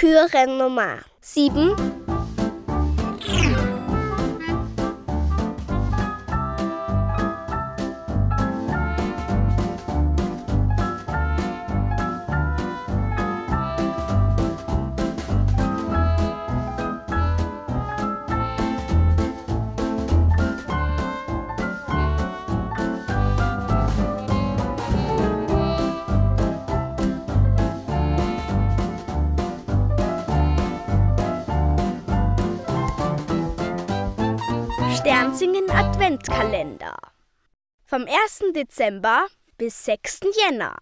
Türe Nummer 7. Sternsingen Adventkalender. Vom 1. Dezember bis 6. Jänner.